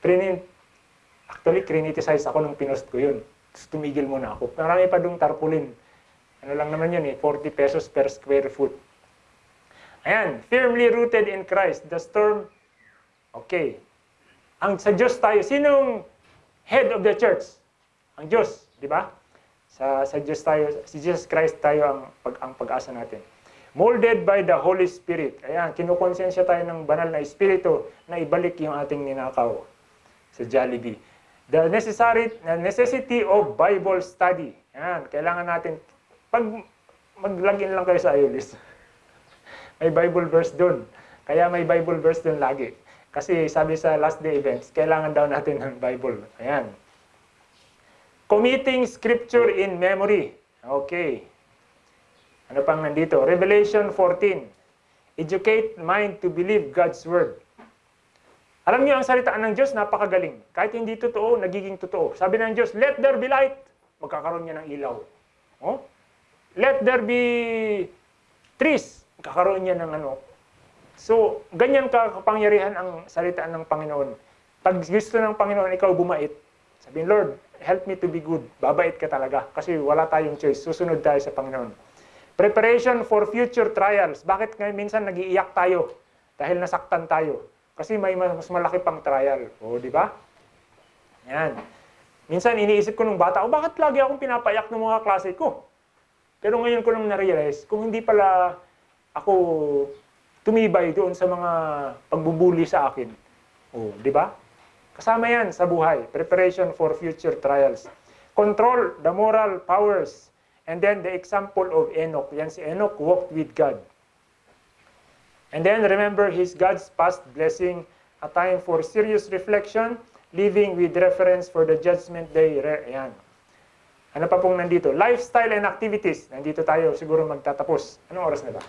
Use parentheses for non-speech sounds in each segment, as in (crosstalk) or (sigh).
Trini, actually, criniticize ako nung pinost ko yun. Tapos tumigil muna ako. Marami pa dong tarpaulin. Ano lang naman yun eh, 40 pesos per square foot. Ayan, firmly rooted in Christ. The storm, okay. Ang sa Diyos tayo, sinong head of the church? Ang Diyos, di ba? Sa, sa Diyos tayo, si Jesus Christ tayo ang, pag, ang pag-asa natin. Molded by the Holy Spirit. Ayan, kinukonsensya tayo ng banal na Espiritu na ibalik yung ating ninakaw sa Jollibee. The necessary, necessity of Bible study. Ayan, kailangan natin, pag mag-login lang kayo sa IOLIS, may Bible verse doon. Kaya may Bible verse doon lagi. Kasi sabi sa last day events, kailangan daw natin ng Bible. Ayan. Committing scripture in memory. Okay. Ano pang nandito? Revelation 14. Educate mind to believe God's word. Alam niyo ang salitaan ng Diyos, napakagaling. Kahit hindi totoo, nagiging totoo. Sabi ng Diyos, let there be light. Magkakaroon niya ng ilaw. Oh? Let there be trees. Magkakaroon niya ng ano. So, ganyan ka kapangyarihan ang salitaan ng Panginoon. Pag gusto ng Panginoon, ikaw bumait. Sabihin, Lord, help me to be good. Babait ka talaga. Kasi wala tayong choice. Susunod tayo sa Panginoon. Preparation for future trials. Bakit ngayon minsan nagiiyak tayo? Dahil nasaktan tayo. Kasi may mas malaki pang trial. O, di ba? Yan. Minsan iniisip ko nung bata, oh, bakit lagi akong pinapayak ng mga klase ko? Pero ngayon ko lang na-realize, kung hindi pala ako tumibay doon sa mga pagbubuli sa akin. Oh, di ba? Kasama yan sa buhay. Preparation for future trials. Control the moral powers. And then the example of Enoch. Yan si Enoch walked with God. And then remember his God's past blessing, a time for serious reflection, living with reference for the judgment day. Ayan. Ano pa pong nandito? Lifestyle and activities. Nandito tayo siguro magtatapos. Anong oras na ba?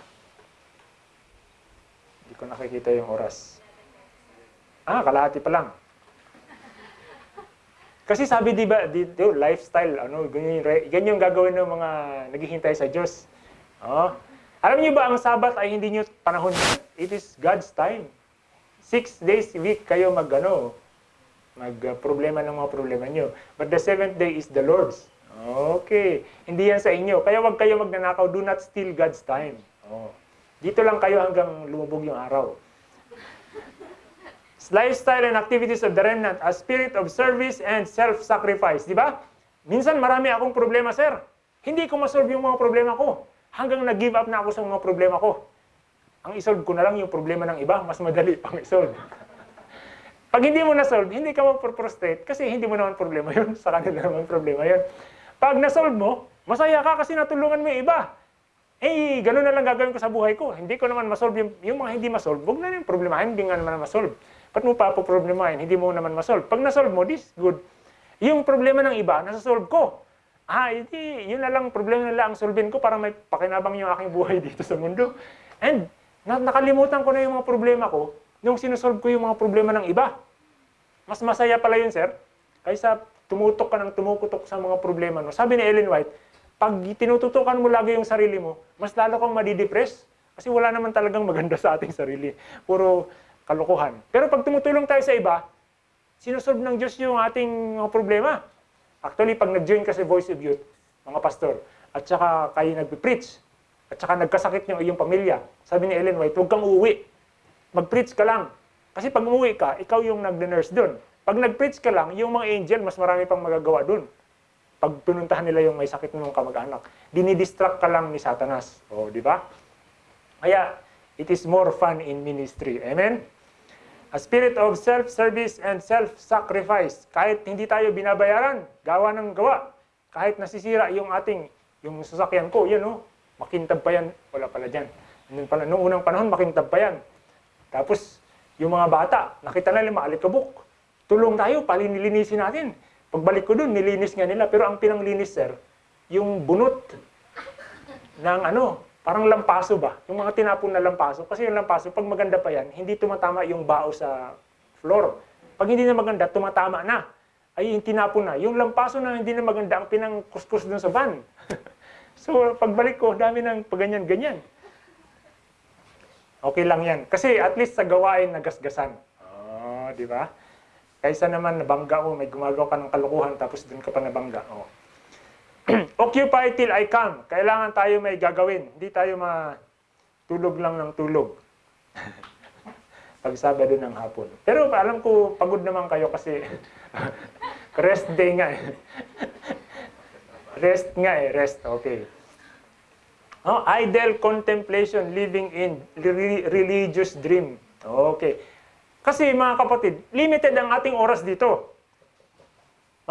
Hindi ko nakikita yung oras. Ah, kalahati pa lang. Kasi sabi di ba dito, lifestyle, ano, ganyan, ganyan yung gagawin ng mga naghihintay sa Diyos. Oh. Alam niyo ba ang Sabat ay hindi niyo panahon It is God's time. Six days a week kayo mag, ano, mag uh, ng mga problema niyo. But the seventh day is the Lord's. Okay. Hindi yan sa inyo. Kaya wag kayo magnanakaw. Do not steal God's time. Oh. Dito lang kayo hanggang lumubog yung araw. Lifestyle and activities of the remnant, a spirit of service and self-sacrifice. Di ba? Minsan marami akong problema, sir. Hindi ko masolve yung mga problema ko. Hanggang nag-give up na ako sa mga problema ko. Ang isolve ko na lang yung problema ng iba, mas madali pang isolve. Pag hindi mo na-solve, hindi ka mag-prostrate kasi hindi mo naman problema yun. (laughs) Sa kanila naman problema yun. Pag na-solve mo, masaya ka kasi natulungan mo yung iba. Eh, ganun na lang gagawin ko sa buhay ko. Hindi ko naman masolve yung, yung mga hindi masolve. Huwag na yung problemahin, hindi nga naman masolve. Ba't mo pa po problemahin? Hindi mo naman masolve. Pag nasolve mo, this good. Yung problema ng iba, nasasolve ko. Ah, hindi, yun na lang, problema nila ang solvin ko para may pakinabang yung aking buhay (laughs) dito sa mundo. And na nakalimutan ko na yung mga problema ko nung sinusolve ko yung mga problema ng iba. Mas masaya pala yun, sir, kaysa tumutok ka ng tumukutok sa mga problema. No? Sabi ni Ellen White, pag tinututukan mo lagi yung sarili mo, mas lalo kang madidepress. Kasi wala naman talagang maganda sa ating sarili. Puro kalokohan. Pero pag tumutulong tayo sa iba, sinusolve ng Diyos yung ating problema. Actually, pag nag-join ka sa Voice of Youth, mga pastor, at saka kayo nagpe-preach, at saka nagkasakit yung iyong pamilya, sabi ni Ellen White, huwag kang uuwi. Mag-preach ka lang. Kasi pag umuwi ka, ikaw yung nag-nurse doon. Pag nag-preach ka lang, yung mga angel, mas marami pang magagawa doon. Pag pinuntahan nila yung may sakit ng kamag-anak, dinidistract ka lang ni Satanas. O, di ba? Kaya, it is more fun in ministry. Amen? A spirit of self-service and self-sacrifice. Kahit hindi tayo binabayaran, gawa ng gawa. Kahit nasisira yung ating, yung sasakyan ko, yan o, oh, makintab pa yan. Wala pala dyan. Noong, pala, noong unang panahon, makintab pa yan. Tapos, yung mga bata, nakita nila maalikabok. Tulong tayo, palinilinisin natin. Pagbalik ko dun, nilinis nga nila. Pero ang pinanglinis, sir, yung bunot ng ano, parang lampaso ba? Yung mga tinapon na lampaso. Kasi yung lampaso, pag maganda pa yan, hindi tumatama yung bao sa floor. Pag hindi na maganda, tumatama na. Ay, yung tinapon na. Yung lampaso na hindi na maganda, ang pinangkuskus dun sa van. (laughs) so, pagbalik ko, dami ng paganyan-ganyan. Okay lang yan. Kasi at least sa gawain nagasgasan. Oh, di ba? Kaysa naman nabangga mo, may gumagawa ka ng kalokohan tapos doon ka pa nabangga. Oh. (clears throat) Occupy till I come. Kailangan tayo may gagawin. Hindi tayo matulog lang ng tulog. (laughs) Pag Sabado ng hapon. Pero alam ko, pagod naman kayo kasi (laughs) rest day nga eh. rest nga eh, rest. Okay. Oh, idle contemplation, living in re- religious dream. Okay. Kasi mga kapatid, limited ang ating oras dito.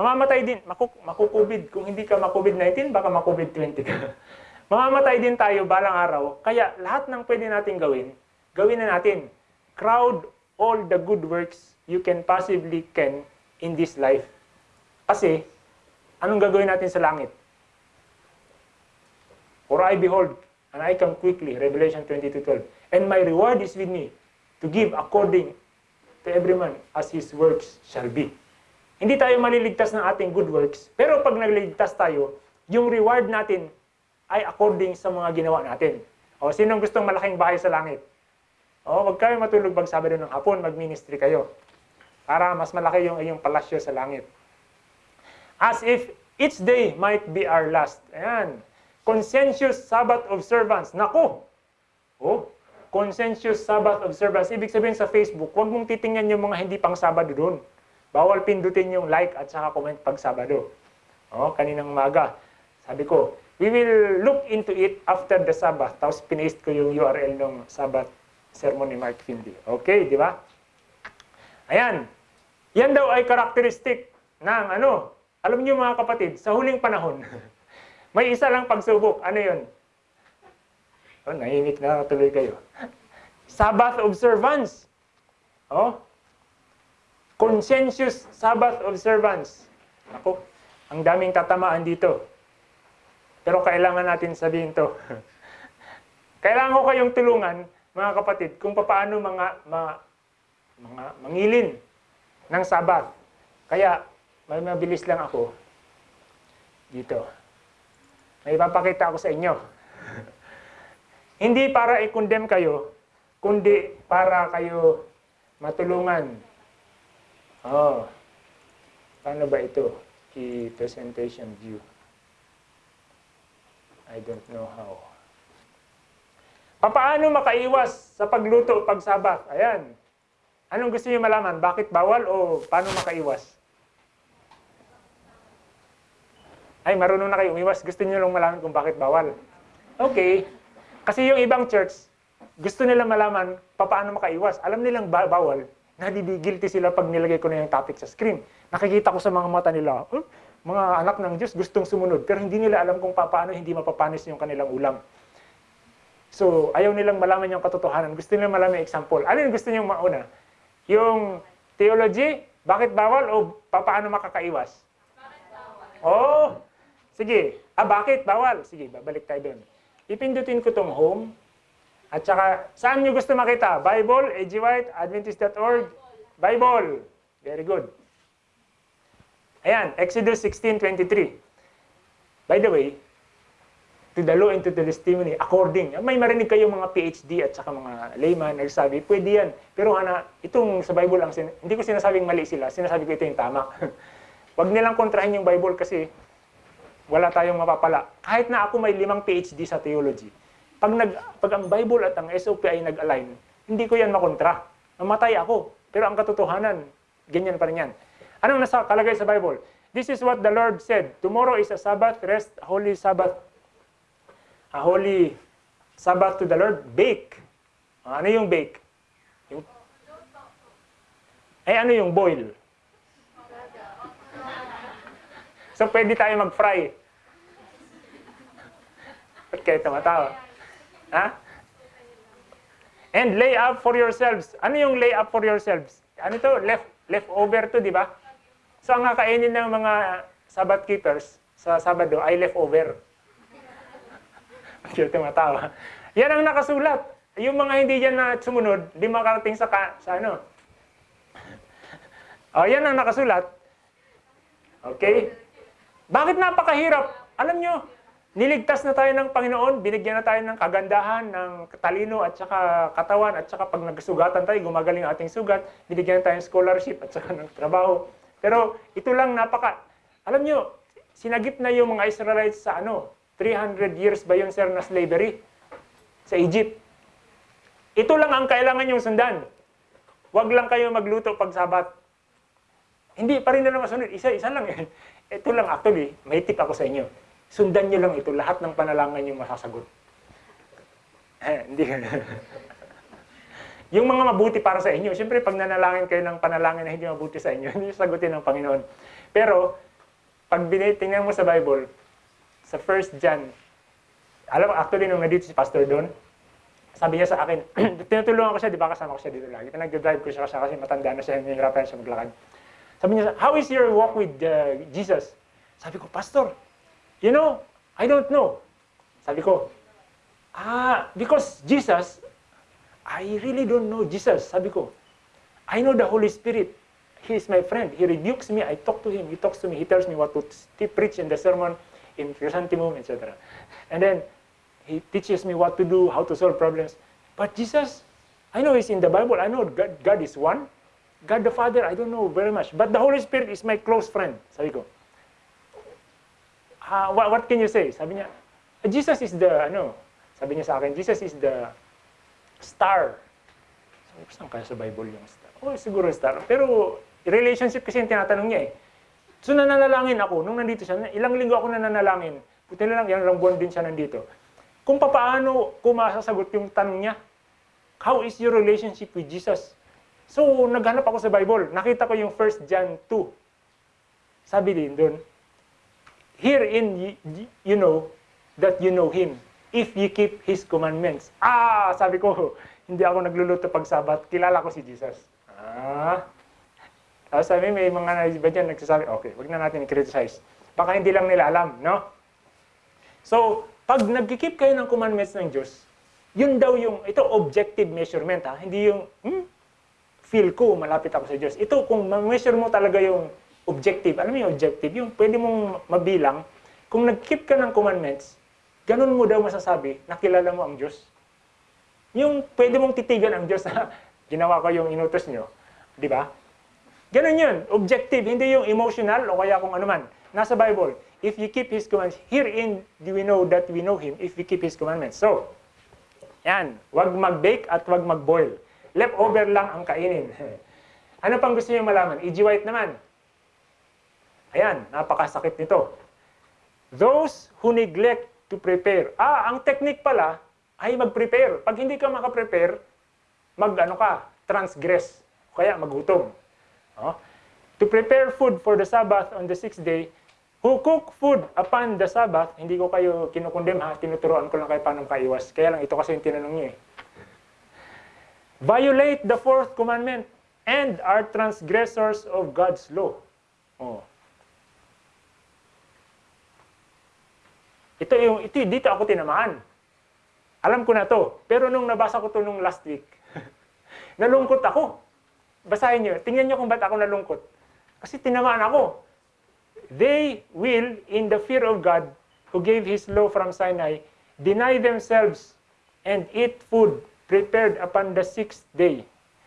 Mamamatay din, maku, makukubid. Kung hindi ka makubid-19, baka makubid-20 ka. (laughs) Mamamatay din tayo balang araw. Kaya lahat ng pwede natin gawin, gawin na natin. Crowd all the good works you can possibly can in this life. Kasi, anong gagawin natin sa langit? For I behold, and I come quickly, Revelation 22:12. And my reward is with me, to give according to every man as his works shall be. Hindi tayo maliligtas ng ating good works, pero pag nagliligtas tayo, yung reward natin ay according sa mga ginawa natin. O, sinong gustong malaking bahay sa langit? O, wag kayo matulog pag Sabado ng hapon, mag-ministry kayo. Para mas malaki yung iyong palasyo sa langit. As if each day might be our last. Ayan. Conscientious Sabbath observance. Naku! Oh, conscientious Sabbath observance. Ibig sabihin sa Facebook, huwag mong titingnan yung mga hindi pang Sabado doon. Bawal pindutin yung like at saka comment pag Sabado. Oh, kaninang umaga. Sabi ko, we will look into it after the Sabbath. Tapos pinaste ko yung URL ng Sabbath sermon ni Mark Finley. Okay, di ba? Ayan. Yan daw ay karakteristik ng ano, alam niyo mga kapatid, sa huling panahon, (laughs) may isa lang pagsubok. Ano yun? Oh, nahimik na tuloy kayo. (laughs) Sabbath observance. Oh. Conscientious Sabbath observance. Ako, ang daming tatamaan dito. Pero kailangan natin sabihin to. (laughs) kailangan ko kayong tulungan, mga kapatid, kung paano mga, mga, mga mangilin ng Sabbath. Kaya, may mabilis lang ako dito. May ipapakita ako sa inyo. (laughs) Hindi para i-condemn kayo, kundi para kayo matulungan. Oh, paano ba ito? Key presentation view. I don't know how. Paano makaiwas sa pagluto pag sabat? Ayan. Anong gusto niyo malaman? Bakit bawal o paano makaiwas? Ay, marunong na kayo umiwas. Gusto niyo lang malaman kung bakit bawal. Okay. Kasi yung ibang church, gusto nila malaman paano makaiwas. Alam nilang ba- bawal. Nadidi-guilty sila pag nilagay ko na yung topic sa screen. Nakikita ko sa mga mata nila, "Oh, mga anak ng Diyos gustong sumunod. Pero hindi nila alam kung paano hindi mapapanis yung kanilang ulam. So, ayaw nilang malaman yung katotohanan. Gusto nilang malaman yung example. Ano yung gusto niyong mauna? Yung theology, bakit bawal o paano makakaiwas? Oh, sige. Ah, bakit bawal? Sige, babalik tayo doon. Ipindutin ko tong home. At saka, saan nyo gusto makita? Bible, AG Bible. Very good. Ayan, Exodus 16.23. By the way, to the law and to the testimony, according. May marinig kayo mga PhD at saka mga layman nagsabi, pwede yan. Pero ana, itong sa Bible, ang hindi ko sinasabing mali sila, sinasabi ko ito yung tama. (laughs) Huwag nilang kontrahin yung Bible kasi wala tayong mapapala. Kahit na ako may limang PhD sa theology, pag, nag, pag ang Bible at ang SOP ay nag-align, hindi ko yan makontra. Namatay ako. Pero ang katotohanan, ganyan pa rin yan. Anong nasa kalagay sa Bible? This is what the Lord said. Tomorrow is a Sabbath, rest, holy Sabbath. A holy Sabbath to the Lord. Bake. Ano yung bake? Yung... Eh, ano yung boil? So, pwede tayo mag-fry. Ba't kayo tumatawa? Ha? And lay up for yourselves. Ano yung lay up for yourselves? Ano to? Left, leftover to, di ba? So, ang kakainin ng mga Sabbath keepers sa Sabado ay leftover. Kaya tumatawa. Yan ang nakasulat. Yung mga hindi dyan na sumunod, di makarating sa, ka, sa ano. O, yan ang nakasulat. Okay? Bakit napakahirap? Alam nyo, niligtas na tayo ng Panginoon, binigyan na tayo ng kagandahan, ng talino at saka katawan at saka pag nagsugatan tayo, gumagaling ating sugat, binigyan na tayo ng scholarship at saka ng trabaho. Pero ito lang napaka, alam nyo, sinagip na yung mga Israelites sa ano, 300 years ba yun sir na slavery sa Egypt. Ito lang ang kailangan yung sundan. Huwag lang kayo magluto pag sabat. Hindi pa rin na masunod. Isa-isa lang eh. Ito lang actually, may tip ako sa inyo. Sundan nyo lang ito. Lahat ng panalangan yung masasagot. Eh, hindi. yung mga mabuti para sa inyo. Siyempre, pag nanalangin kayo ng panalangin na hindi mabuti sa inyo, (laughs) hindi sagutin ng Panginoon. Pero, pag tingnan mo sa Bible, sa 1 John, alam mo, actually, nung nandito si Pastor doon, sabi niya sa akin, (clears throat) tinutulungan ko siya, di ba kasama ko siya dito lagi. Nag-drive ko siya kasi matanda na siya, nahihirapan siya maglakad. Sabi niya, how is your walk with uh, Jesus? Sabi ko, Pastor, you know, I don't know. Sabi ko, ah, because Jesus, I really don't know Jesus. Sabi ko, I know the Holy Spirit. He is my friend. He rebukes me. I talk to him. He talks to me. He tells me what to preach in the sermon, in chrysanthemum, etc. And then, he teaches me what to do, how to solve problems. But Jesus, I know he's in the Bible. I know God, God is one. God the Father, I don't know very much. But the Holy Spirit is my close friend. Sabi ko. Uh, what, what can you say? Sabi niya, Jesus is the, ano, sabi niya sa akin, Jesus is the star. Sabi ko, saan kaya sa Bible yung star? Oh, siguro star. Pero, relationship kasi yung tinatanong niya eh. So, nananalangin ako. Nung nandito siya, ilang linggo ako nananalangin. Buti na lang, yan buwan din siya nandito. Kung paano ko masasagot yung tanong niya, how is your relationship with Jesus? So, naghanap ako sa Bible. Nakita ko yung 1 John 2. Sabi din doon, Herein you know that you know Him if you keep His commandments. Ah, sabi ko, (laughs) hindi ako nagluluto pag sabat. Kilala ko si Jesus. Ah. Tapos sabi, may mga iba dyan nagsasabi, okay, wag na natin i-criticize. Baka hindi lang nila alam, no? So, pag nagkikip kayo ng commandments ng Diyos, yun daw yung, ito objective measurement ha, hindi yung, hmm, feel ko, malapit ako sa Diyos. Ito, kung ma-measure mo talaga yung objective, alam mo yung objective, yung pwede mong mabilang, kung nag-keep ka ng commandments, ganun mo daw masasabi, nakilala mo ang Diyos. Yung pwede mong titigan ang Diyos, (laughs) ginawa ko yung inutos nyo, di ba? Ganun yun, objective, hindi yung emotional o kaya kung ano man. Nasa Bible, if you keep His commandments, herein do we know that we know Him if we keep His commandments. So, yan, wag mag-bake at wag mag-boil leftover lang ang kainin. (laughs) ano pang gusto niyo malaman? E.G. White naman. Ayan, napakasakit nito. Those who neglect to prepare. Ah, ang technique pala ay mag-prepare. Pag hindi ka makaprepare, mag-ano ka, transgress. Kaya magutom. Oh. To prepare food for the Sabbath on the sixth day, who cook food upon the Sabbath, hindi ko kayo kinukundem ha, tinuturoan ko lang kayo paano kaiwas. Kaya lang ito kasi yung tinanong niyo eh violate the fourth commandment and are transgressors of God's law. Oh. Ito yung ito dito ako tinamaan. Alam ko na to. Pero nung nabasa ko to nung last week, (laughs) nalungkot ako. Basahin niyo. Tingnan niyo kung ba't ako nalungkot. Kasi tinamaan ako. They will, in the fear of God, who gave His law from Sinai, deny themselves and eat food prepared upon the sixth day.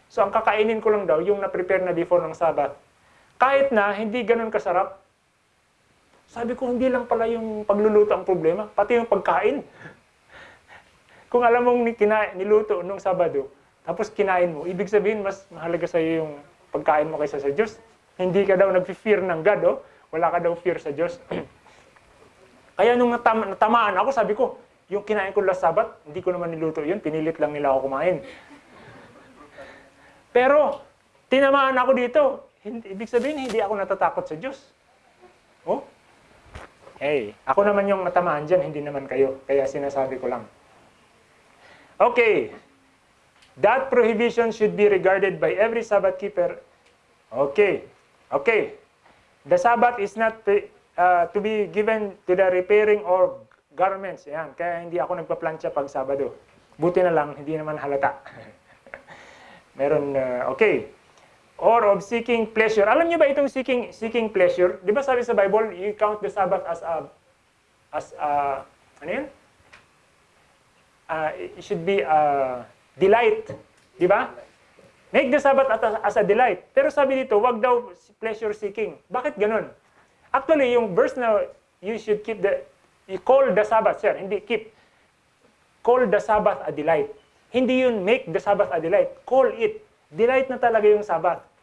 So ang kakainin ko lang daw, yung na-prepare na before ng Sabbath. Kahit na hindi ganun kasarap. Sabi ko, hindi lang pala yung pagluluto ang problema, pati yung pagkain. Kung alam mong kina, niluto nung Sabado, tapos kinain mo, ibig sabihin mas mahalaga sa iyo yung pagkain mo kaysa sa Diyos. Hindi ka daw nag-fear ng God, oh. wala ka daw fear sa Diyos. (clears throat) Kaya nung natama, natamaan ako, sabi ko, yung kinain ko last Sabat, hindi ko naman niluto yun. Pinilit lang nila ako kumain. Pero, tinamaan ako dito. Hindi, ibig sabihin, hindi ako natatakot sa Diyos. Oh? Hey, ako naman yung natamaan dyan, hindi naman kayo. Kaya sinasabi ko lang. Okay. That prohibition should be regarded by every Sabbath keeper. Okay. Okay. The Sabbath is not uh, to be given to the repairing or garments. Yan. Kaya hindi ako nagpa-plancha pag Sabado. Buti na lang, hindi naman halata. (laughs) Meron, uh, okay. Or of seeking pleasure. Alam niyo ba itong seeking seeking pleasure? 'Di ba sabi sa Bible, you count the Sabbath as a as a ano yun? Uh, it should be uh, delight. Di ba? Make the Sabbath as a, as a delight. Pero sabi dito, wag daw pleasure seeking. Bakit ganun? Actually, yung verse na you should keep the, you call the Sabbath, sir, hindi keep. Call the Sabbath a delight. Hindi yun make the Sabbath a delight. Call it. Delight na talaga yung Sabbath.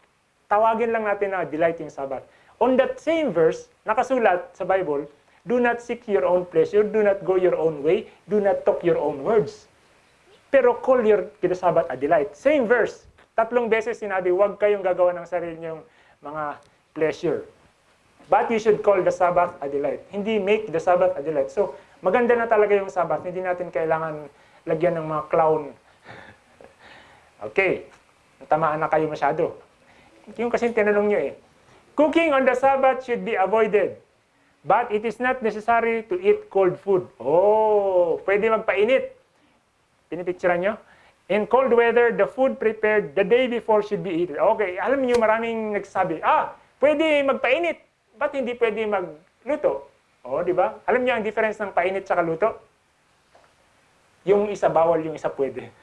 Tawagin lang natin na delight yung Sabbath. On that same verse, nakasulat sa Bible, do not seek your own pleasure, do not go your own way, do not talk your own words. Pero call your Sabbath a delight. Same verse. Tatlong beses sinabi, huwag kayong gagawa ng sarili niyong mga pleasure. But you should call the Sabbath a delight. Hindi make the Sabbath a delight. So, maganda na talaga yung Sabbath. Hindi natin kailangan lagyan ng mga clown. (laughs) okay. Tamaan na kayo masyado. Yung kasi tinanong nyo eh. Cooking on the Sabbath should be avoided. But it is not necessary to eat cold food. Oh, pwede magpainit. Pinipicturean nyo? In cold weather, the food prepared the day before should be eaten. Okay, alam niyo maraming nagsasabi, ah, pwede magpainit. Ba't hindi pwede magluto? Oh, di ba? Alam niyo ang difference ng painit sa luto? Yung isa bawal, yung isa pwede.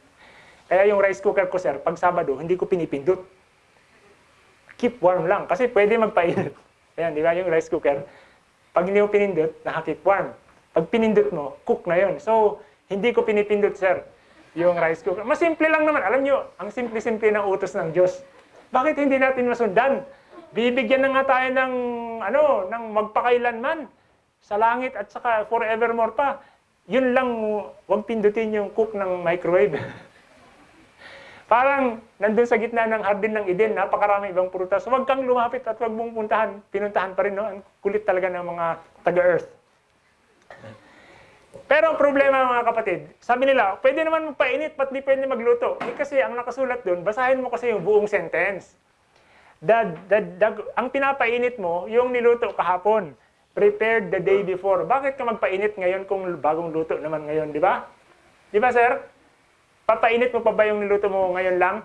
(laughs) Kaya yung rice cooker ko, sir, pag Sabado, hindi ko pinipindot. Keep warm lang. Kasi pwede magpainit. (laughs) Ayan, di ba? Yung rice cooker. Pag hindi mo pinindot, naka-keep warm. Pag pinindot mo, cook na yon. So, hindi ko pinipindot, sir, yung rice cooker. Mas simple lang naman. Alam nyo, ang simple-simple ng utos ng Diyos. Bakit hindi natin masundan? Bibigyan na nga tayo ng, ano, ng magpakailanman sa langit at saka forevermore pa. Yun lang, huwag pindutin yung cook ng microwave. (laughs) Parang nandun sa gitna ng hardin ng Eden, napakarami ibang prutas. Huwag kang lumapit at huwag mong puntahan. Pinuntahan pa rin, no? Ang kulit talaga ng mga taga-earth. Pero problema mga kapatid, sabi nila, pwede naman magpainit, ba't di pwede magluto? Eh kasi ang nakasulat doon, basahin mo kasi yung buong sentence. The, the, the, ang pinapainit mo, yung niluto kahapon. Prepared the day before. Bakit ka magpainit ngayon kung bagong luto naman ngayon, di ba? Di ba, sir? Papainit mo pa ba yung niluto mo ngayon lang?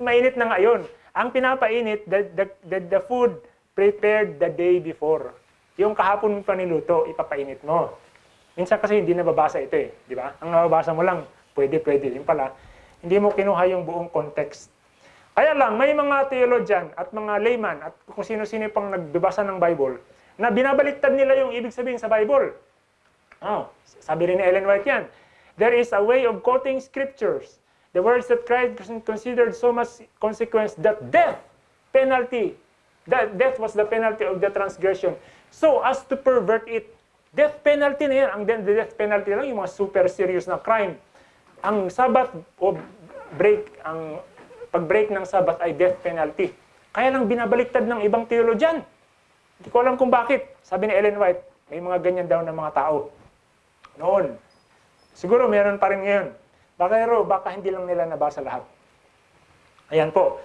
Mainit na ngayon. Ang pinapainit, the, the, the, the food prepared the day before. Yung kahapon pa niluto, ipapainit mo. Minsan kasi hindi nababasa ito eh, di ba? Ang nababasa mo lang, pwede, pwede. Yung pala, hindi mo kinuha yung buong context. Kaya lang, may mga theologian at mga layman at kung sino-sino pang nagbabasa ng Bible na binabaliktad nila yung ibig sabihin sa Bible. Oh, sabi rin ni Ellen White yan. There is a way of quoting scriptures. The words that Christ considered so much consequence that death, penalty, that death was the penalty of the transgression. So as to pervert it, death penalty na yan. Ang death penalty lang yung mga super serious na crime. Ang Sabbath o break, ang pag-break ng Sabbath ay death penalty. Kaya lang binabaliktad ng ibang theologian. Hindi ko alam kung bakit. Sabi ni Ellen White, may mga ganyan daw na mga tao. Noon, Siguro meron pa rin ngayon. Baka pero baka hindi lang nila nabasa lahat. Ayan po.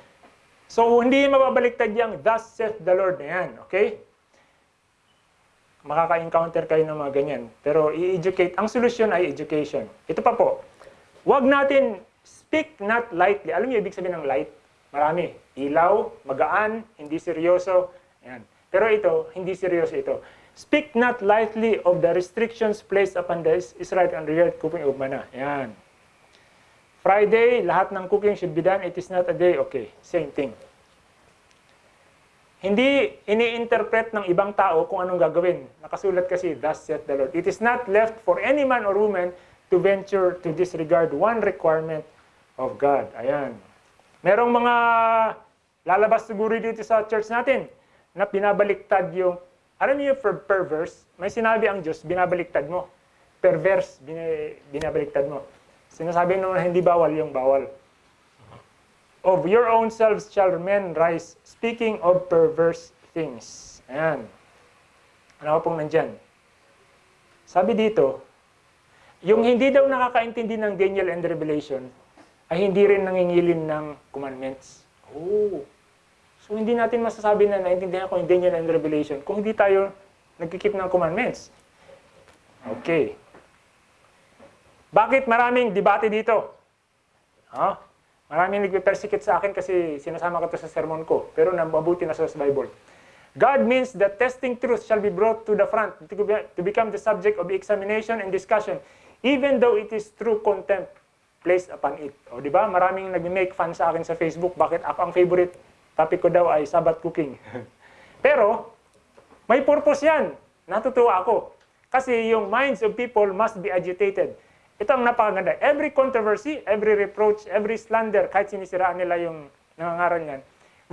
So, hindi mababaliktad yung thus saith the Lord na yan. Okay? Makaka-encounter kayo ng mga ganyan. Pero i-educate. Ang solusyon ay education. Ito pa po. Huwag natin speak not lightly. Alam niyo ibig sabihin ng light? Marami. Ilaw, magaan, hindi seryoso. Ayan. Pero ito, hindi seryoso ito. Speak not lightly of the restrictions placed upon the Israelite on the cooking of manna. Yan. Friday, lahat ng cooking should be done. It is not a day. Okay, same thing. Hindi ini-interpret ng ibang tao kung anong gagawin. Nakasulat kasi, thus saith the Lord. It is not left for any man or woman to venture to disregard one requirement of God. Ayan. Merong mga lalabas siguro dito sa church natin na pinabaliktad yung alam niyo per perverse, may sinabi ang Diyos, binabaliktad mo. Perverse, bin, binabaliktad mo. Sinasabi naman hindi bawal yung bawal. Of your own selves shall men rise, speaking of perverse things. Ayan. Ano pong nandyan? Sabi dito, yung hindi daw nakakaintindi ng Daniel and Revelation, ay hindi rin nangingilin ng commandments. Oh, So hindi natin masasabi na naintindihan ko yung Daniel and Revelation kung hindi tayo nagkikip ng commandments. Okay. Bakit maraming debate dito? Huh? Maraming nagpe-persecute sa akin kasi sinasama ko to sa sermon ko. Pero mabuti na sa Bible. God means that testing truth shall be brought to the front to, to become the subject of examination and discussion, even though it is true contempt placed upon it. O di ba? Maraming nag-make fun sa akin sa Facebook. Bakit ako ang favorite topic ko daw ay Sabbath cooking. (laughs) Pero, may purpose yan. Natutuwa ako. Kasi yung minds of people must be agitated. Ito ang napakaganda. Every controversy, every reproach, every slander, kahit sinisiraan nila yung nangangaral niyan,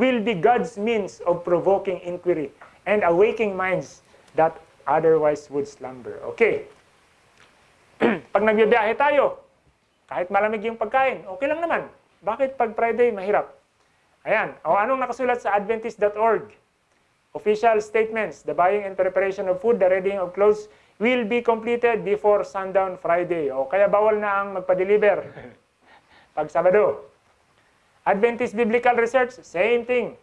will be God's means of provoking inquiry and awaking minds that otherwise would slumber. Okay. (clears throat) pag nagbibiyahe tayo, kahit malamig yung pagkain, okay lang naman. Bakit pag Friday mahirap? Ayan. O anong nakasulat sa Adventist.org? Official statements, the buying and preparation of food, the readying of clothes will be completed before sundown Friday. O kaya bawal na ang magpa-deliver (laughs) pag Sabado. Adventist Biblical Research, same thing.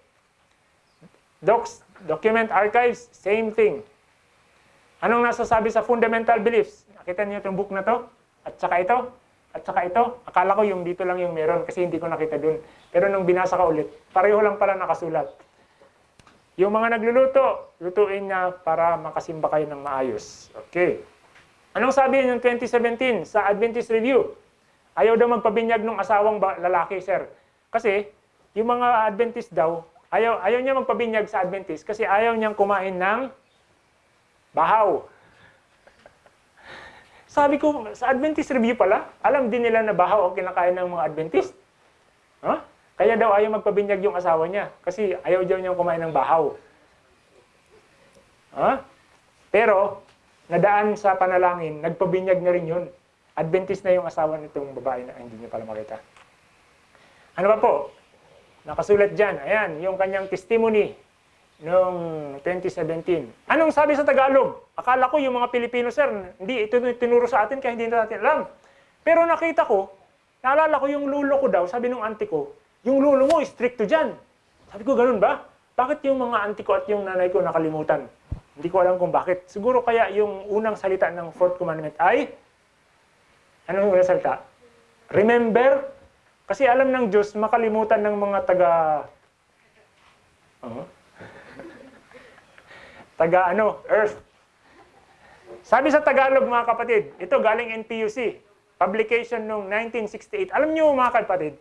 Docs, Document Archives, same thing. Anong nasasabi sa fundamental beliefs? Nakita niyo itong book na to? At saka ito? At saka ito? Akala ko yung dito lang yung meron kasi hindi ko nakita dun. Pero nung binasa ka ulit, pareho lang pala nakasulat. Yung mga nagluluto, lutuin niya para makasimba kayo ng maayos. Okay. Anong sabi ng 2017 sa Adventist Review? Ayaw daw magpabinyag ng asawang lalaki, sir. Kasi, yung mga Adventist daw, ayaw, ayaw niya magpabinyag sa Adventist kasi ayaw niyang kumain ng bahaw. Sabi ko, sa Adventist Review pala, alam din nila na bahaw ang kinakain ng mga Adventist. Huh? Kaya daw ayaw magpabinyag yung asawa niya kasi ayaw daw niyang kumain ng bahaw. Huh? Pero, nadaan sa panalangin, nagpabinyag na rin yun. Adventist na yung asawa nitong babae na hindi niyo pala makita. Ano ba po? Nakasulat dyan. Ayan, yung kanyang testimony noong 2017. Anong sabi sa Tagalog? Akala ko yung mga Pilipino, sir, hindi, ito tinuro sa atin kaya hindi natin alam. Pero nakita ko, naalala ko yung lulo ko daw, sabi nung auntie ko, yung lulo mo, stricto dyan. Sabi ko, ganun ba? Bakit yung mga auntie ko at yung nanay ko nakalimutan? Hindi ko alam kung bakit. Siguro kaya yung unang salita ng fourth commandment ay, anong unang salita? Remember kasi alam ng Diyos, makalimutan ng mga taga... Oh. Taga ano, Earth. Sabi sa Tagalog mga kapatid, ito galing NPUC, publication noong 1968. Alam niyo mga kapatid,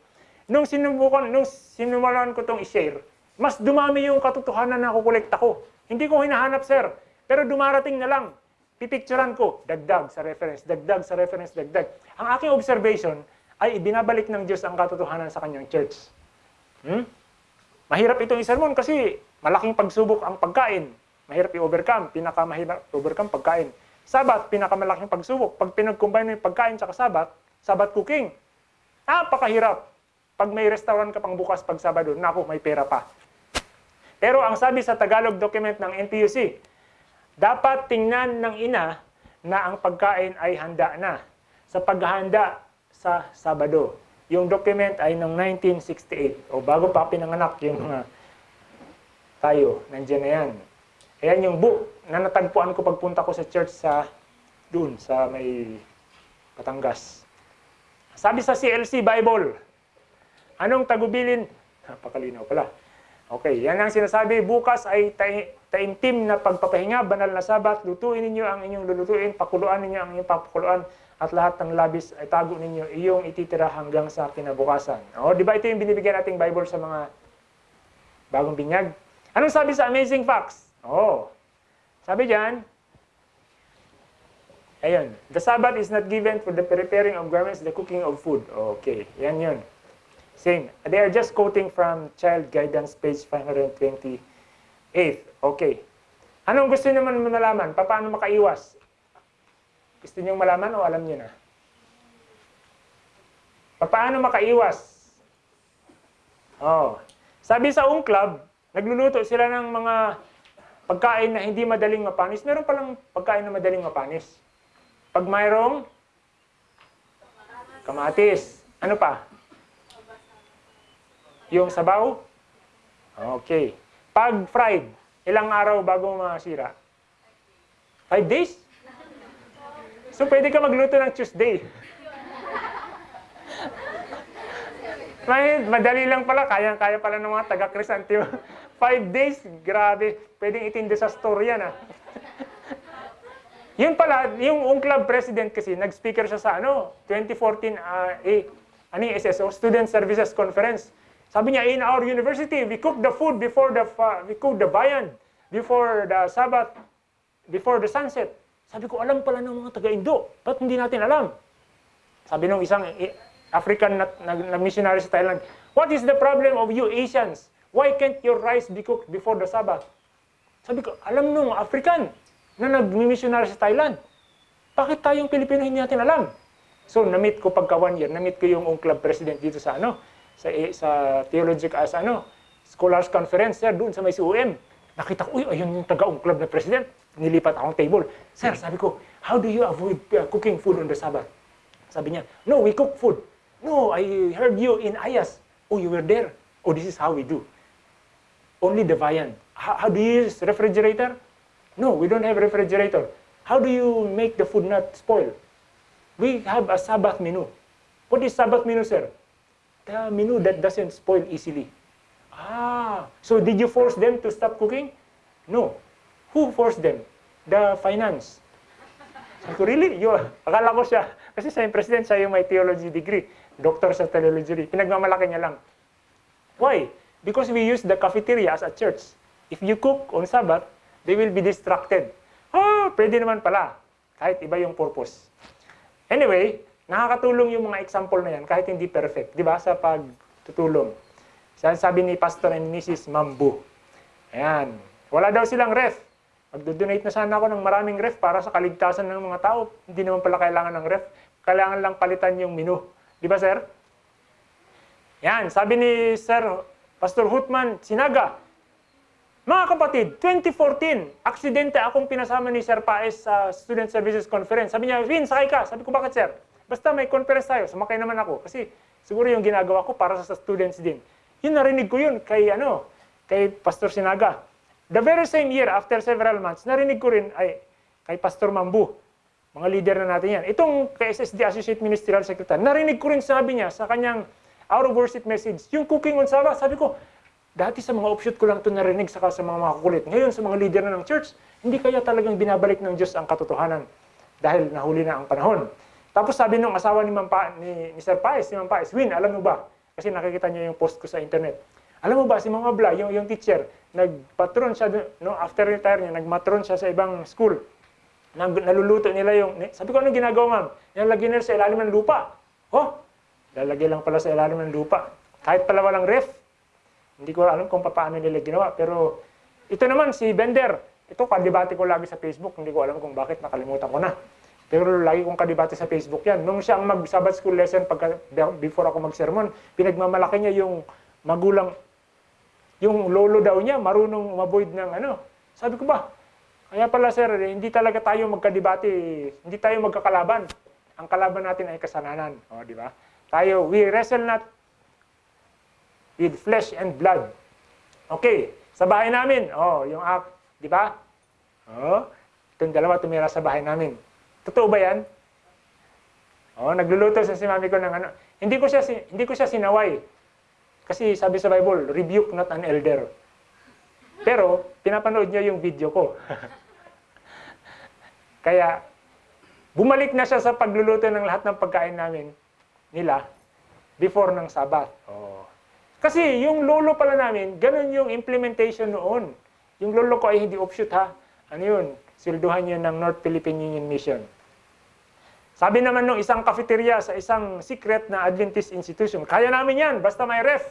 nung sinubukan, nung sinumalan ko itong i-share, mas dumami yung katotohanan na kukolekta ko. Hindi ko hinahanap, sir. Pero dumarating na lang. Pipicturan ko, dagdag sa reference, dagdag sa reference, dagdag. Ang aking observation, ay ibinabalik ng Diyos ang katotohanan sa kanyang church. Hmm? Mahirap itong isermon kasi malaking pagsubok ang pagkain. Mahirap i-overcome. Pinakamahirap i-overcome pagkain. Sabat, pinakamalaking pagsubok. Pag pinag-combine mo yung pagkain sa sabat, sabat cooking. Napakahirap. Pag may restaurant ka pang bukas pag Sabado, naku, may pera pa. Pero ang sabi sa Tagalog document ng NPUC, dapat tingnan ng ina na ang pagkain ay handa na. Sa paghahanda, sa Sabado. Yung document ay noong 1968. O bago pa pinanganak yung mga tayo, nandiyan na yan. Ayan yung book na natagpuan ko pagpunta ko sa church sa doon, sa may Batangas. Sabi sa CLC Bible, anong tagubilin? Napakalinaw pala. Okay, yan ang sinasabi. Bukas ay taimtim na pagpapahinga, banal na sabat, lutuin ninyo ang inyong lulutuin, pakuluan ninyo ang inyong papakuluan, at lahat ng labis ay tago ninyo iyong ititira hanggang sa kinabukasan. O, di ba ito yung binibigyan nating Bible sa mga bagong binyag? Anong sabi sa Amazing Facts? Oh, sabi diyan, ayun, the Sabbath is not given for the preparing of garments, the cooking of food. Okay, yan yun. Same. They are just quoting from Child Guidance, page 528. Okay. Anong gusto naman nalaman? Paano makaiwas? Gusto niyo malaman o alam niyo na? Paano makaiwas? Oh. Sabi sa Ung Club, nagluluto sila ng mga pagkain na hindi madaling mapanis. Meron palang pagkain na madaling mapanis. Pag mayroong kamatis. Ano pa? Yung sabaw? Okay. Pag fried, ilang araw bago masira? Five days? So, pwede ka magluto ng Tuesday. (laughs) May, madali lang pala, kayang-kaya pala ng mga taga-Crisantio. Five days, grabe. Pwedeng itindi sa store yan, ah. Yun pala, yung ung club president kasi, nag-speaker siya sa ano, 2014 uh, eh, ano SSO, Student Services Conference. Sabi niya, in our university, we cook the food before the, fa- we cook the bayan, before the Sabbath, before the sunset. Sabi ko, alam pala ng mga taga-Indo. Ba't hindi natin alam? Sabi nung isang eh, African na, na, na missionary sa Thailand, What is the problem of you Asians? Why can't your rice be cooked before the Sabbath? Sabi ko, alam nung African na nag-missionary sa Thailand. Bakit tayong Pilipino hindi natin alam? So, na-meet ko pagka one year, na-meet ko yung club president dito sa ano, sa, eh, sa theological, as ano, scholars conference, sir, doon sa may CUM. Nakita ko, uy, ayun yung taga-club na president. Nilipat akong table. Sir, sabi ko, how do you avoid uh, cooking food on the Sabbath? Sabi niya, no, we cook food. No, I heard you in Ayas. Oh, you were there. Oh, this is how we do. Only the viand. How, how do you use refrigerator? No, we don't have refrigerator. How do you make the food not spoil? We have a Sabbath menu. What is Sabbath menu, sir? The menu that doesn't spoil easily. Ah, so did you force them to stop cooking? No. Who forced them? The finance. Sabi ko, really? Yo, akala ko siya. Kasi siya president, siya yung may theology degree. Doctor sa theology. Pinagmamalaki niya lang. Why? Because we use the cafeteria as a church. If you cook on Sabbath, they will be distracted. Oh, pwede naman pala. Kahit iba yung purpose. Anyway, nakakatulong yung mga example na yan kahit hindi perfect. Di ba? Sa pagtutulong. Sabi ni Pastor and Mrs. Mambu. Ayan. Wala daw silang ref. Magdo-donate na sana ako ng maraming ref para sa kaligtasan ng mga tao. Hindi naman pala kailangan ng ref. Kailangan lang palitan yung menu. Di ba, sir? Yan. Sabi ni Sir Pastor Hutman Sinaga, mga kapatid, 2014, aksidente akong pinasama ni Sir Paes sa Student Services Conference. Sabi niya, Vin, sakay ka. Sabi ko, bakit sir? Basta may conference tayo, sumakay naman ako. Kasi siguro yung ginagawa ko para sa students din. Yun narinig ko yun kay, ano, kay Pastor Sinaga. The very same year, after several months, narinig ko rin ay kay Pastor Mambu. Mga leader na natin yan. Itong KSSD Associate Ministerial Secretary, narinig ko rin sabi niya sa kanyang out of worship message, yung cooking on Sabbath, sabi ko, dati sa mga offshoot ko lang ito narinig saka sa mga makukulit. Ngayon sa mga leader na ng church, hindi kaya talagang binabalik ng Diyos ang katotohanan dahil nahuli na ang panahon. Tapos sabi nung asawa ni, Mampa, ni, ni Sir Paes, ni Ma'am Paes, Win, alam mo ba? Kasi nakikita niya yung post ko sa internet. Alam mo ba, si Mama Bla, yung, yung teacher, nagpatron siya, no, after retire niya, nagmatron siya sa ibang school. Nag, naluluto nila yung, sabi ko, anong ginagawa ma'am? Nilalagyan nila sa ilalim ng lupa. Oh, lalagay lang pala sa ilalim ng lupa. Kahit pala walang ref, hindi ko alam kung paano nila ginawa. Pero ito naman, si Bender, ito kadibate ko lagi sa Facebook. Hindi ko alam kung bakit, nakalimutan ko na. Pero lagi kong kadibate sa Facebook yan. Nung siya ang mag-Sabbath school lesson pagka, before ako mag-sermon, pinagmamalaki niya yung magulang, yung lolo daw niya, marunong umavoid ng ano. Sabi ko ba, kaya pala sir, hindi talaga tayo magkadibate, hindi tayo magkakalaban. Ang kalaban natin ay kasalanan. O, di ba? Tayo, we wrestle not with flesh and blood. Okay, sa bahay namin, oh, yung app, di ba? Oh, itong dalawa tumira sa bahay namin. Totoo ba yan? Oh, nagluluto sa si mami ko ng ano. Hindi ko siya hindi ko siya sinaway. Kasi sabi sa Bible, rebuke not an elder. Pero pinapanood niya yung video ko. (laughs) Kaya bumalik na siya sa pagluluto ng lahat ng pagkain namin nila before ng Sabbath. Oh. Kasi yung lolo pala namin, ganun yung implementation noon. Yung lolo ko ay hindi offshoot ha. Ano yun? Silduhan yun ng North Philippine Union Mission. Sabi naman nung isang cafeteria sa isang secret na Adventist institution, kaya namin yan, basta may ref.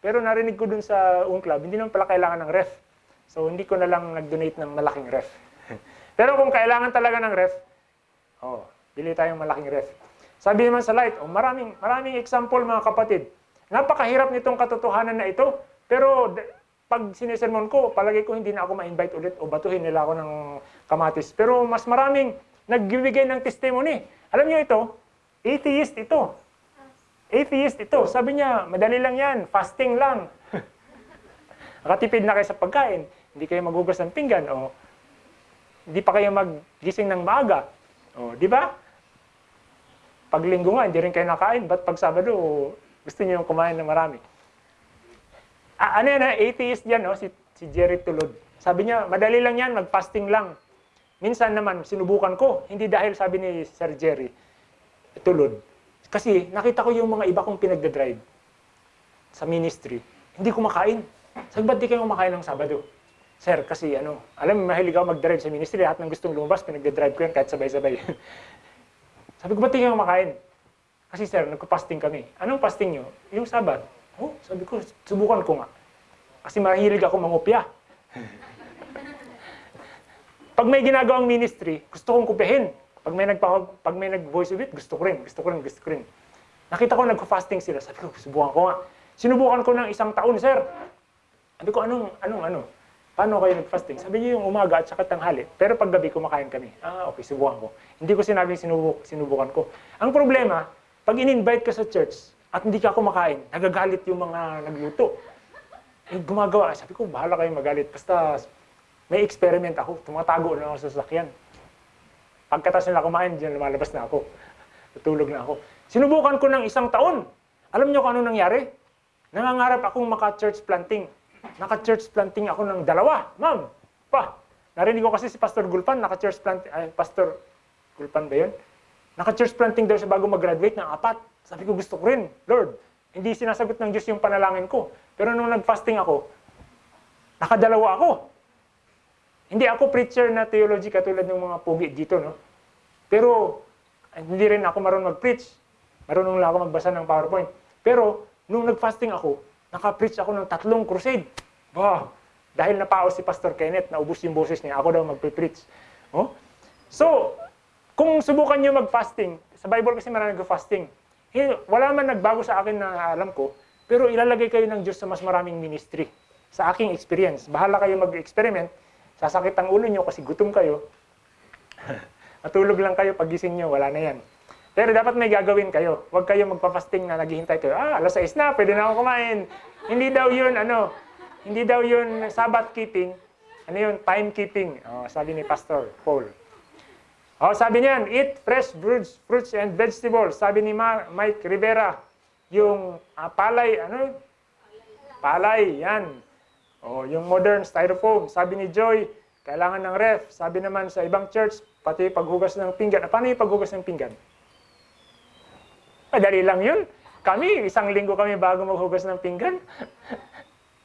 Pero narinig ko dun sa UN Club, hindi naman pala kailangan ng ref. So hindi ko na lang nag-donate ng malaking ref. (laughs) Pero kung kailangan talaga ng ref, oh, bili tayong malaking ref. Sabi naman sa light, oh, maraming, maraming example mga kapatid. Napakahirap nitong katotohanan na ito. Pero pag sinisermon ko, palagi ko hindi na ako ma-invite ulit o batuhin nila ako ng kamatis. Pero mas maraming nagbibigay ng testimony. Alam niyo ito, atheist ito. Atheist ito. Sabi niya, madali lang yan, fasting lang. (laughs) Nakatipid na kayo sa pagkain. Hindi kayo magugas ng pinggan. O hindi pa kayo maggising ng maaga. O, di ba? Pag linggo nga, hindi rin kayo nakain. Ba't pag Sabado, Gusto niyo kumain na marami. Ah, ano yan, atheist yan, no? si, si Jerry Tulod. Sabi niya, madali lang yan, mag-fasting lang. Minsan naman, sinubukan ko. Hindi dahil sabi ni Sir Jerry Tulod. Kasi nakita ko yung mga iba kong pinagdadrive sa ministry. Hindi kumakain. Sabi, ba't di kayo kumakain ng Sabado? Sir, kasi ano, alam mo, mahilig ako mag-drive sa ministry. Lahat ng gustong lumabas, pinagdadrive ko yan kahit sabay-sabay. (laughs) sabi ko, ba't di kayo kumakain? Kasi sir, nagko-fasting kami. Anong fasting nyo? Yung Sabat. Oh, sabi ko, subukan ko nga. Kasi mahilig ako mangupya. (laughs) Pag may ginagawang ministry, gusto kong kupihin. Pag may nagpa pag may nag-voice of it, gusto ko rin, gusto ko rin, gusto ko rin. Nakita ko nagko-fasting sila. Sabi ko, subukan ko nga. Sinubukan ko ng isang taon, sir. Sabi ko, anong, anong, ano? Paano kayo nag-fasting? Sabi niyo yung umaga at saka tanghali. Pero pag gabi, kumakain kami. Ah, okay, subukan ko. Hindi ko sinabing sinubuk, sinubukan ko. Ang problema, pag in-invite ka sa church at hindi ka kumakain, nagagalit yung mga nagluto. Eh, gumagawa. Sabi ko, bahala kayo magalit. Basta may experiment ako. Tumatago na ako sa sasakyan. Pagkatas nila kumain, diyan lumalabas na ako. Tutulog na ako. Sinubukan ko ng isang taon. Alam niyo kung ano nangyari? Nangangarap akong maka-church planting. Naka-church planting ako ng dalawa. Ma'am, pa. Narinig ko kasi si Pastor Gulpan, naka-church planting, ay, Pastor Gulpan ba yun? Naka-church planting daw siya bago mag-graduate ng apat. Sabi ko, gusto ko rin, Lord. Hindi sinasagot ng Diyos yung panalangin ko. Pero nung nag-fasting ako, nakadalawa ako. Hindi ako preacher na theology katulad ng mga pugi dito, no? Pero hindi rin ako marunong mag-preach. Marunong lang ako magbasa ng PowerPoint. Pero nung nag-fasting ako, naka-preach ako ng tatlong crusade. Bah, dahil napaos si Pastor Kenneth, naubos yung boses niya, ako daw magpe-preach. Oh? So, kung subukan niyo mag-fasting, sa Bible kasi marami nag-fasting. Wala man nagbago sa akin na alam ko, pero ilalagay kayo ng Diyos sa mas maraming ministry. Sa aking experience, bahala kayo mag-experiment, sasakit ang ulo nyo kasi gutom kayo. (laughs) Matulog lang kayo, pagising nyo, wala na yan. Pero dapat may gagawin kayo. Huwag kayo magpa-fasting na naghihintay kayo. Ah, alas 6 na, pwede na ako kumain. Hindi daw yun, ano, hindi daw yun Sabbath keeping. Ano yun? Time keeping. Oh, sabi ni Pastor Paul. Oh, sabi niyan, eat fresh fruits, fruits and vegetables. Sabi ni Ma- Mike Rivera, yung ah, palay, ano? Palay, yan. Oh, yung modern styrofoam. Sabi ni Joy, kailangan ng ref. Sabi naman sa ibang church, pati paghugas ng pinggan. Ah, Paano yung paghugas ng pinggan? Madali lang yun. Kami, isang linggo kami bago maghugas ng pinggan.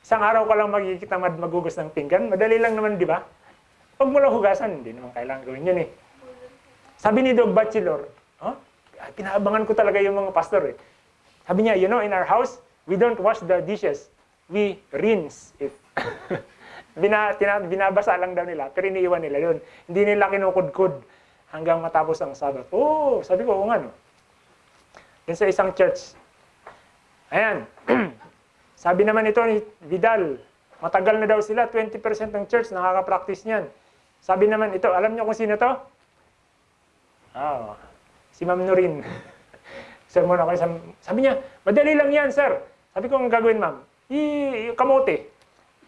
isang araw ka lang magkikita mad maghugas ng pinggan. Madali lang naman, di ba? Pag mo lang hugasan, hindi naman kailangan gawin yun eh. Sabi ni Dog Bachelor, oh, pinaabangan ko talaga yung mga pastor eh. Sabi niya, you know, in our house, we don't wash the dishes. We rinse it. (laughs) Bina, tina, binabasa lang daw nila, pero iniiwan nila yun. Hindi nila kinukudkud hanggang matapos ang Sabbath. Oh, sabi ko, oo nga no. Yun sa isang church. Ayan. (clears throat) sabi naman ito ni Vidal, matagal na daw sila, 20% ng church nakaka-practice niyan. Sabi naman ito, alam niyo kung sino to? Ah, si Ma'am Nurin. Sermon (laughs) ako, sa- sabi niya, madali lang yan, sir. Sabi ko, ang gagawin, ma'am? I, kamote.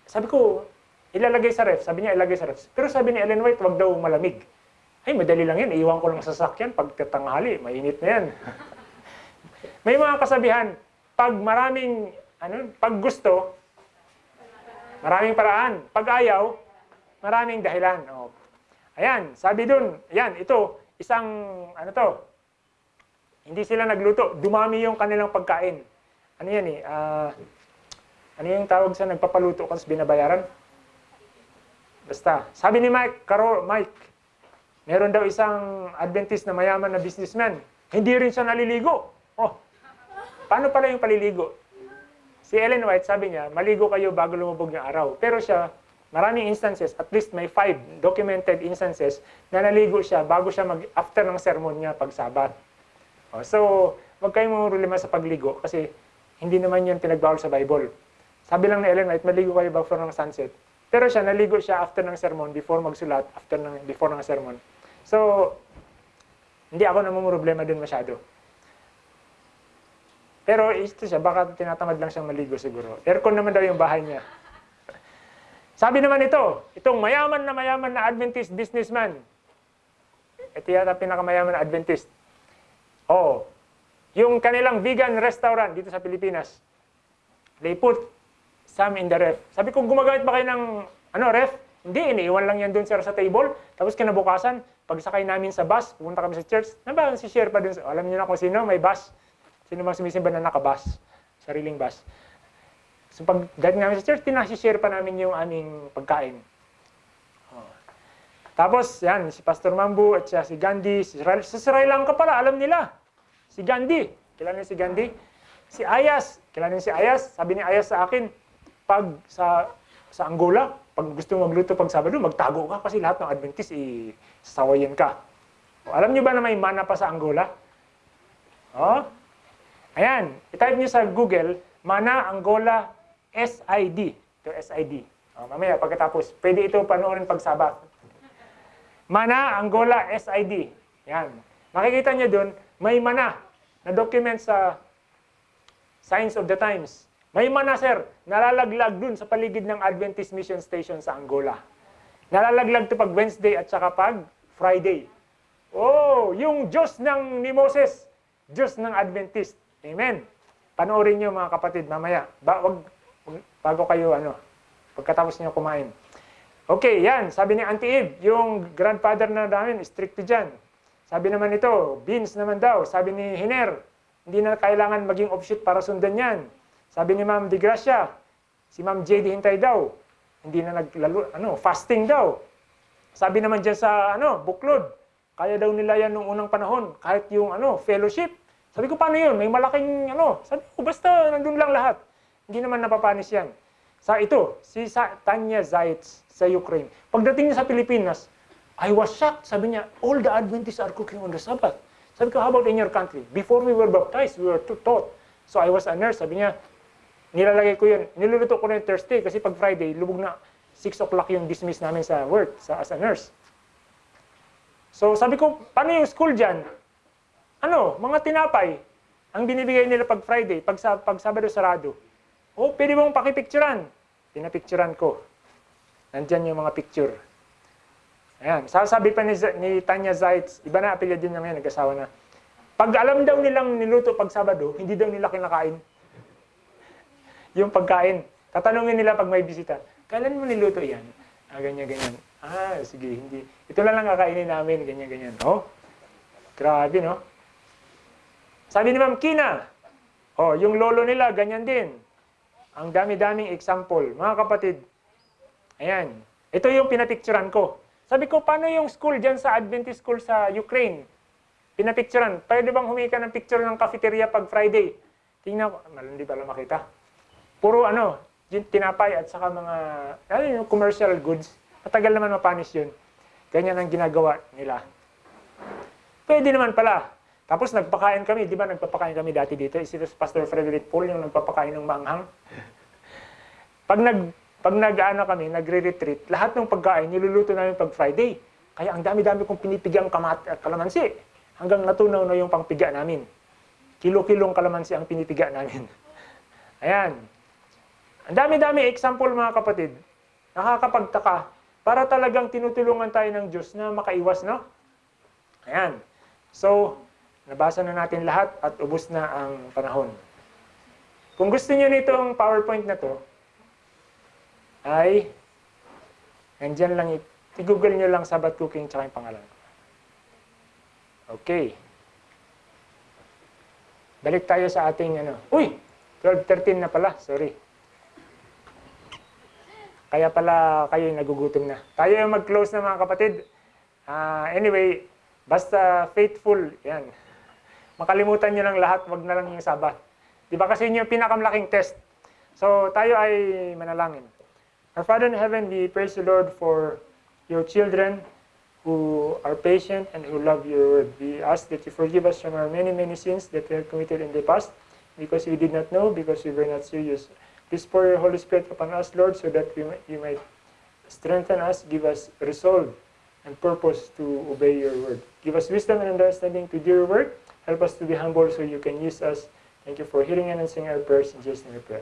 Sabi ko, ilalagay sa ref. Sabi niya, ilagay sa ref. Pero sabi ni Ellen White, wag daw malamig. Ay, madali lang yan. Iiwan ko lang sa sasakyan. Pag tatanghali, mainit na yan. (laughs) May mga kasabihan, pag maraming, ano, pag gusto, maraming paraan. Pag ayaw, maraming dahilan. O, ayan, sabi dun, ayan, ito, isang, ano to, hindi sila nagluto, dumami yung kanilang pagkain. Ano yan eh, ah, ano yung tawag sa nagpapaluto kasi binabayaran? Basta, sabi ni Mike, Karo, Mike, meron daw isang Adventist na mayaman na businessman. Hindi rin siya naliligo. Paano pala yung paliligo? Si Ellen White, sabi niya, maligo kayo bago lumubog ng araw. Pero siya, maraming instances, at least may five documented instances na naligo siya bago siya mag, after ng sermon niya pag sabat. Oh, so, wag kayong problema sa pagligo kasi hindi naman yun pinagbawal sa Bible. Sabi lang ni Ellen White, maligo kayo before ng sunset. Pero siya, naligo siya after ng sermon, before magsulat, after ng, before ng sermon. So, hindi ako namumroblema dun masyado. Pero ito siya, baka tinatamad lang siyang maligo siguro. Aircon naman daw yung bahay niya. Sabi naman ito, itong mayaman na mayaman na Adventist businessman. Ito yata pinakamayaman na Adventist. Oh, yung kanilang vegan restaurant dito sa Pilipinas, they put some in the ref. Sabi ko, gumagamit ba kayo ng ano, ref? Hindi, iniiwan lang yan doon sir sa table. Tapos kinabukasan, pagsakay namin sa bus, pumunta kami sa church, na ba, si share pa dun. Alam niyo na kung sino, may bus. Sino bang sumisimba na nakabus? Sariling bus. So pag dating namin sa church, tinasi-share pa namin yung aming pagkain. Oh. Tapos, yan, si Pastor Mambu at siya si Gandhi, si Sri, sa Sri Lanka pala, alam nila. Si Gandhi, kilala niyo si Gandhi? Si Ayas, kilala niyo si Ayas? Sabi ni Ayas sa akin, pag sa sa Angola, pag gusto mo magluto pag Sabado, magtago ka kasi lahat ng Adventist isasawayin ka. O, alam niyo ba na may mana pa sa Angola? Oh? Ayan, itype niyo sa Google, Mana Angola SID. Ito SID. O, mamaya pagkatapos, pwede ito panoorin pag Sabat. Mana Angola SID. Yan. Makikita niyo doon, may mana na document sa Signs of the Times. May mana, sir, nalalaglag dun sa paligid ng Adventist Mission Station sa Angola. Nalalaglag to pag Wednesday at saka pag Friday. Oh, yung Diyos ng ni Moses, Diyos ng Adventist. Amen. Panoorin niyo mga kapatid mamaya. Ba, wag, bago kayo ano, pagkatapos niyo kumain. Okay, yan. Sabi ni Auntie Eve, yung grandfather na namin, stricto dyan. Sabi naman ito, beans naman daw. Sabi ni Hiner, hindi na kailangan maging offshoot para sundan yan. Sabi ni Ma'am Di Gracia, si Ma'am JD Hintay daw, hindi na naglalo, ano, fasting daw. Sabi naman dyan sa ano, buklod, kaya daw nila yan nung unang panahon, kahit yung ano, fellowship. Sabi ko, paano yun? May malaking ano. Sabi ko, basta nandun lang lahat. Hindi naman napapanis yan. Sa ito, si Sa- Tanya Zaitz sa Ukraine. Pagdating niya sa Pilipinas, I was shocked. Sabi niya, all the Adventists are cooking on the Sabbath. Sabi ko, how about in your country? Before we were baptized, we were too taught. So I was a nurse. Sabi niya, nilalagay ko yun. Niluluto ko na yung Thursday kasi pag Friday, lubog na 6 o'clock yung dismiss namin sa work sa, as a nurse. So sabi ko, paano yung school dyan? Ano, mga tinapay. Ang binibigay nila pag Friday, pag, pag Sabado sarado. Oh, pwede mong pakipicturan. Pinapicturan ko. Nandyan yung mga picture. Ayan. Sasabi pa ni, ni Tanya Zaitz, iba na apelya din niya ngayon, nag-asawa na. Pag alam daw nilang niluto pag Sabado, hindi daw nila kinakain. Yung pagkain. Tatanungin nila pag may bisita, kailan mo niluto yan? Ah, ganyan, ganyan. Ah, sige, hindi. Ito lang lang kakainin namin, ganyan, ganyan. Oh, grabe, no? Sabi ni Ma'am Kina, oh, yung lolo nila, ganyan din. Ang dami-daming example. Mga kapatid, ayan. Ito yung pinapicturan ko. Sabi ko, paano yung school dyan sa Adventist school sa Ukraine? Pinapicturan. Pwede bang humika ng picture ng cafeteria pag Friday? Tingnan ko, hindi pala makita. Puro ano, tinapay at saka mga, ano yung commercial goods. Matagal naman mapanis yun. Ganyan ang ginagawa nila. Pwede naman pala. Tapos nagpakain kami, di ba nagpapakain kami dati dito? Si Pastor Frederick Paul yung nagpapakain ng manghang. Pag nag pag nag-ano kami, nagre-retreat, lahat ng pagkain niluluto namin pag Friday. Kaya ang dami-dami kong pinipigang kamat at kalamansi. Hanggang natunaw na yung pangpiga namin. Kilo-kilong kalamansi ang pinipiga namin. (laughs) Ayan. Ang dami-dami example mga kapatid. Nakakapagtaka. Para talagang tinutulungan tayo ng Diyos na makaiwas, no? Ayan. So, nabasa na natin lahat at ubos na ang panahon. Kung gusto niyo nitong PowerPoint na to, ay nandyan lang, i-google nyo lang Sabbath Cooking tsaka yung pangalan ko. Okay. Balik tayo sa ating ano. Uy! 12.13 na pala. Sorry. Kaya pala kayo nagugutom na. Tayo yung mag-close na mga kapatid. Ah, anyway, basta faithful, yan. Makalimutan nyo lang lahat, wag na lang yung Sabbath. Di ba kasi yun yung pinakamalaking test. So, tayo ay manalangin. Our Father in heaven, we praise the Lord for your children who are patient and who love your word. We ask that you forgive us from our many, many sins that we have committed in the past because we did not know, because we were not serious. Please pour your Holy Spirit upon us, Lord, so that we, might- you might strengthen us, give us resolve and purpose to obey your word. Give us wisdom and understanding to do your work. Help us to be humble so you can use us. Thank you for hearing and answering our prayers in Jesus' name we pray.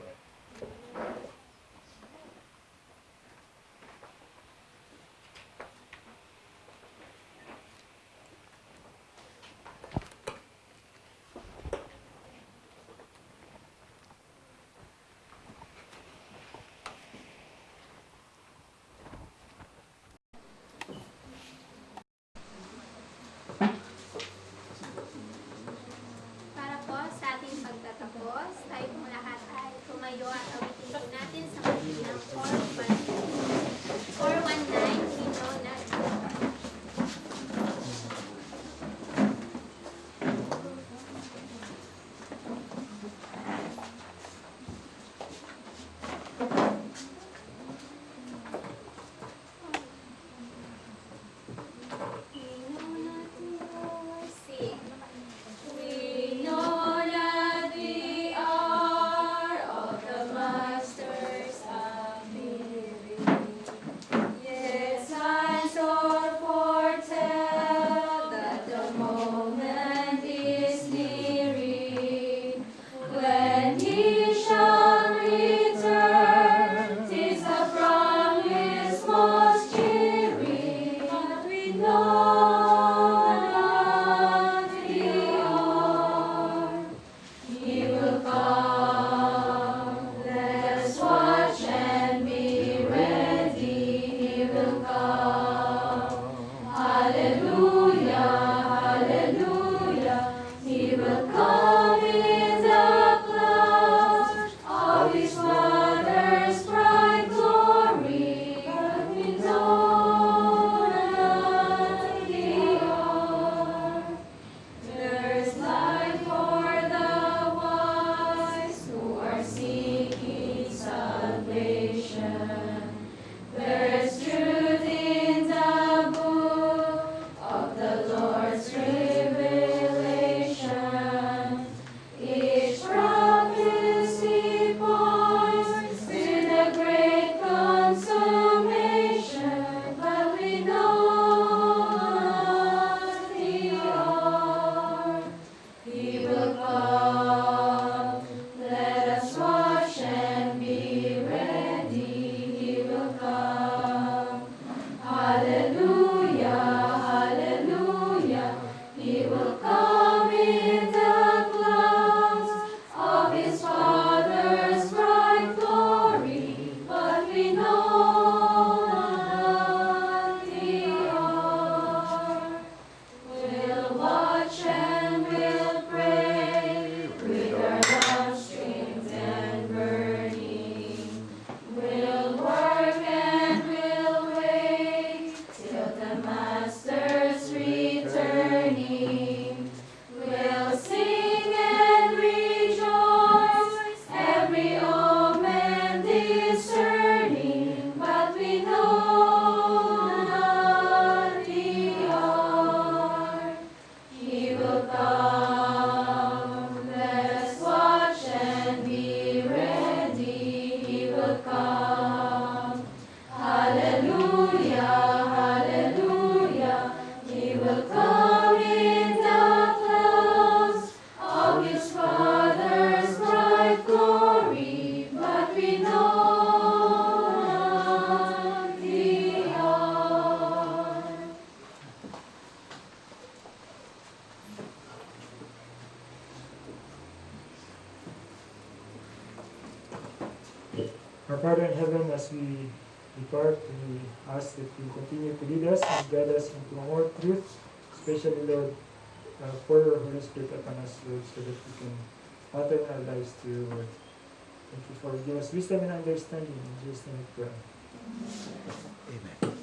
paradise to you, Lord. Thank you for giving us wisdom and understanding in Jesus' name. Amen.